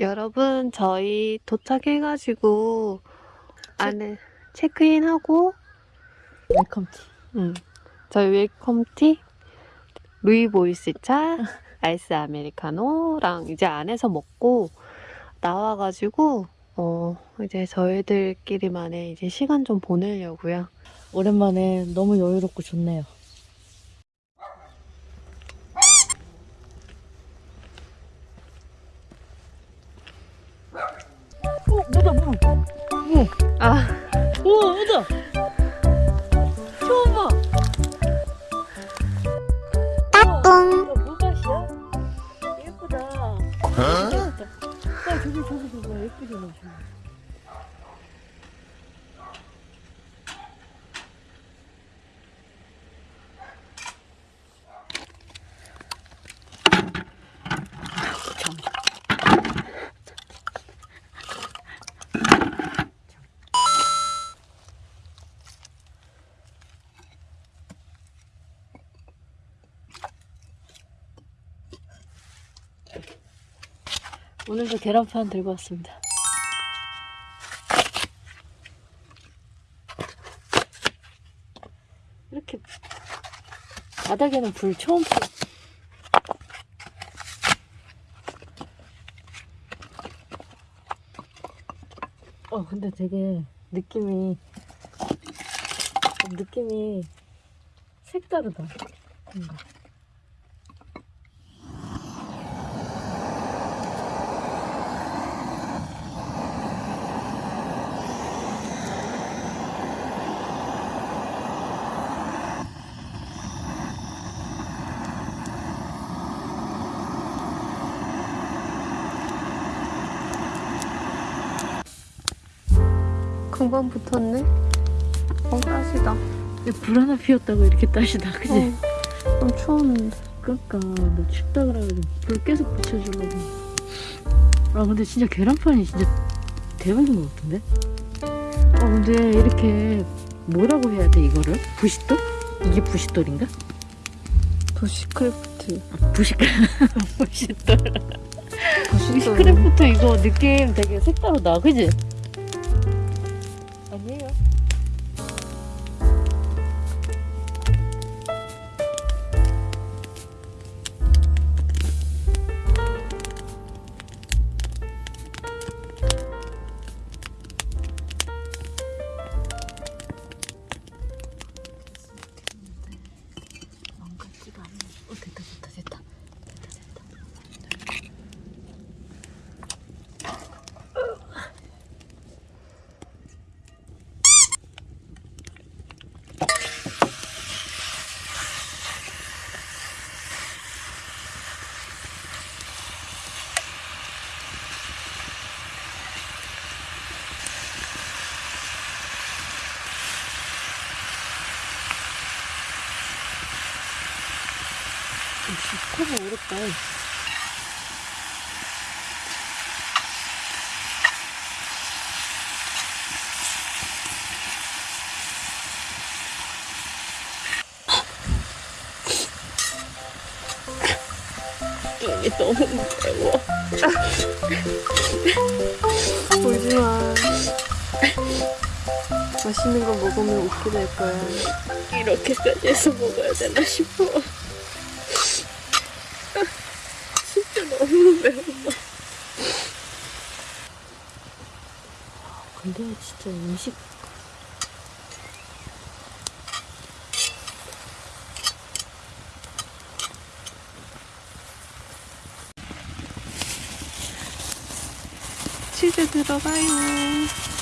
여러분, 저희 도착해가지고 안에 체크인하고 welcome tea. 음, 저희 welcome tea 루이보스차 아이스 아메리카노랑 이제 안에서 먹고 나와가지고 어 이제 저희들끼리만의 이제 시간 좀 보내려고요. 오랜만에 너무 여유롭고 좋네요 뭐다 뭐 아. 우와 뭐다? 처음 봐. 따뚱. 물맛이야? 예쁘다. 야 저기 저기 저기 예쁘게 나 오늘도 계란판 들고 왔습니다. 이렇게 바닥에는 불 처음 펴. 어 근데 되게 느낌이 좀 느낌이 색다르다. 뭔가. 금방 붙었네. 어 따시다. 불 하나 피웠다고 이렇게 따시다 그지? 어, 좀 추웠는데. 그러니까 너 춥다 그래가지고 불 계속 붙여주려고 아 근데 진짜 계란판이 진짜 대박인 것 같은데? 아 근데 이렇게 뭐라고 해야 돼 이거를? 부싯돌? 이게 부싯돌인가? bushcraft. 아, bushcraft. 부시크래프트 이거 느낌 되게 색다르다 그지? 아니 커버 어렵다. 이게 너무 매워. 울지 마. 맛있는 거 먹으면 웃게 될 거야. 이렇게까지 해서 먹어야 되나 싶어. 진짜 너무 매워. 진짜 음식 치즈 들어가요.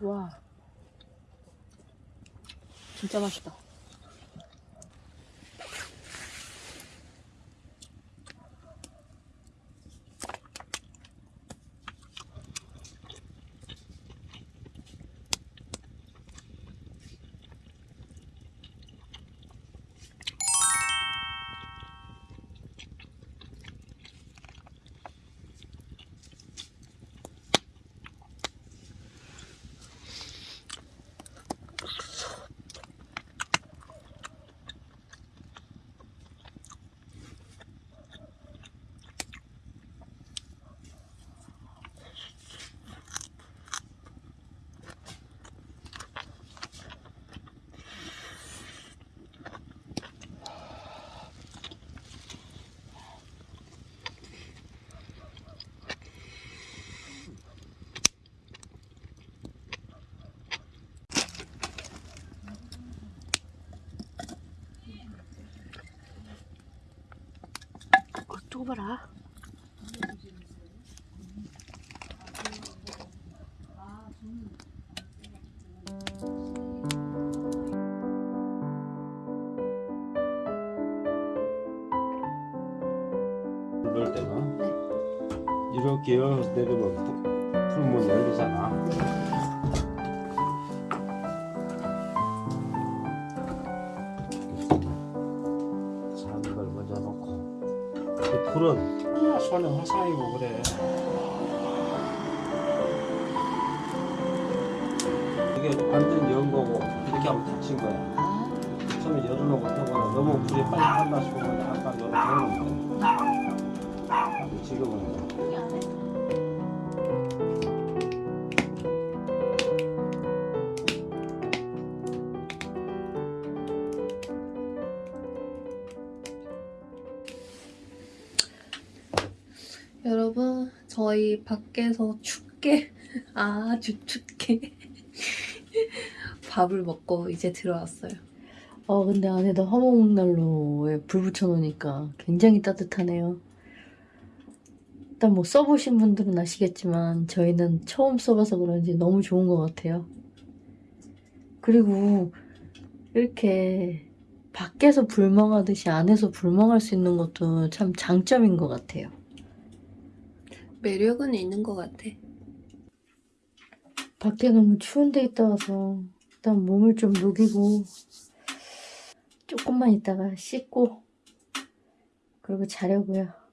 와, 진짜 맛있다. 어, 또 봐라. 넣을 때는 이렇게 열어서 내리면 푸- 풀면 열리잖아. 놓고 이 풀은 그냥 손에 화상이고 그래. 이게 완전 연 거고 이렇게 하면 다친 거야. 처음에 열어놓고 타거나 너무 불이 빨리 탄다 싶으면 약간 열어놓으면 돼. 지금은 여러분, 저희 밖에서 춥게, 아주 춥게 밥을 먹고 이제 들어왔어요. 어, 근데 안에다 화목난로에 불 붙여놓으니까 굉장히 따뜻하네요. 일단 뭐 써보신 분들은 아시겠지만 저희는 처음 써봐서 그런지 너무 좋은 것 같아요. 그리고 이렇게 밖에서 불멍하듯이 안에서 불멍할 수 있는 것도 참 장점인 것 같아요. 매력은 있는 것 같아. 밖에 너무 추운 데 있다 와서 일단 몸을 좀 녹이고 조금만 있다가 씻고 그리고 자려고요.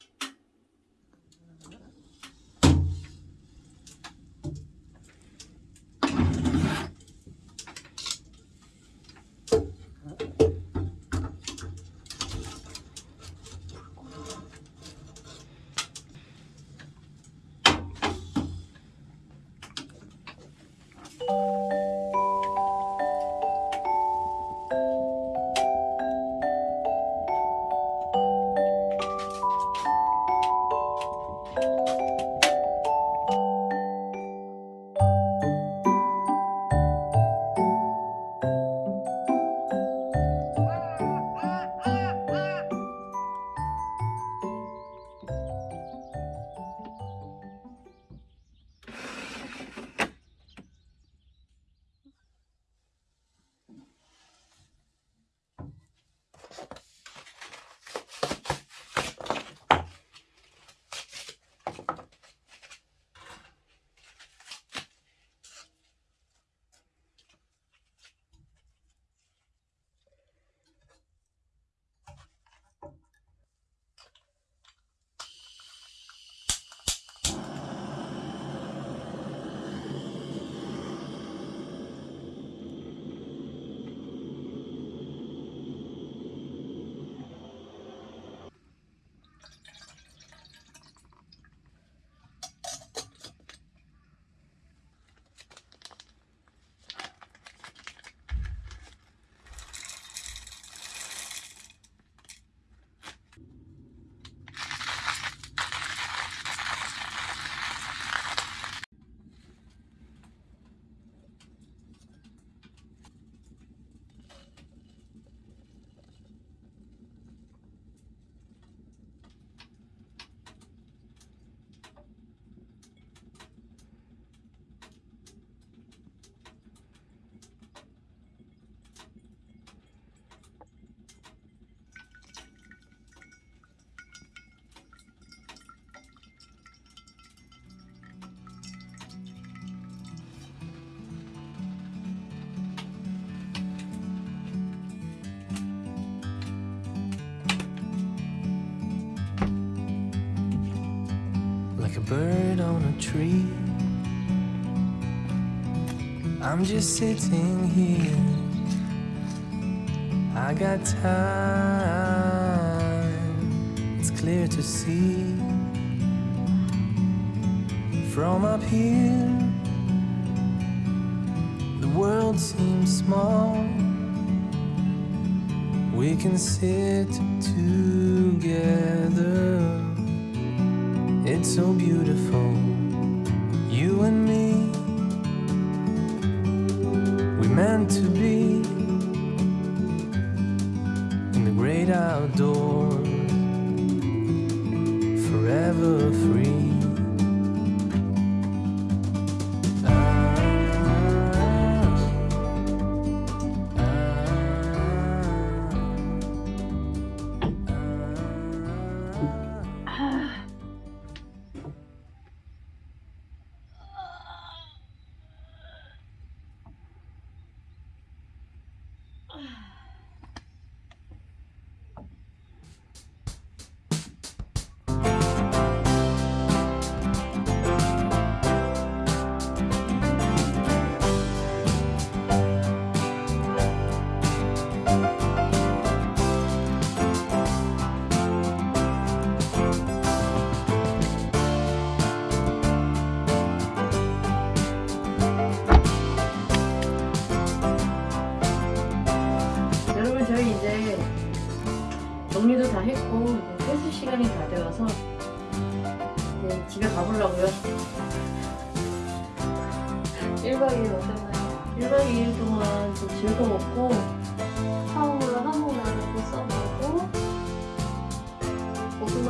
Tree. I'm just sitting here. I got time. It's clear to see from up here. The world seems small. We can sit together. It's so beautiful,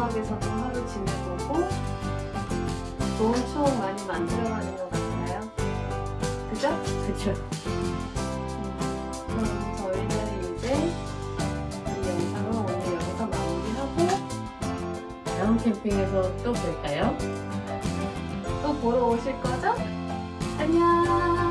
오두막에서도 하루 지내보고 좋은 추억 많이 만들어가는 것 같아요. 그죠? 그쵸 그럼 저희는 이제 이 영상을 오늘 여기서 마무리하고 다음 캠핑에서 또 볼까요? 또 보러 오실 거죠? 안녕.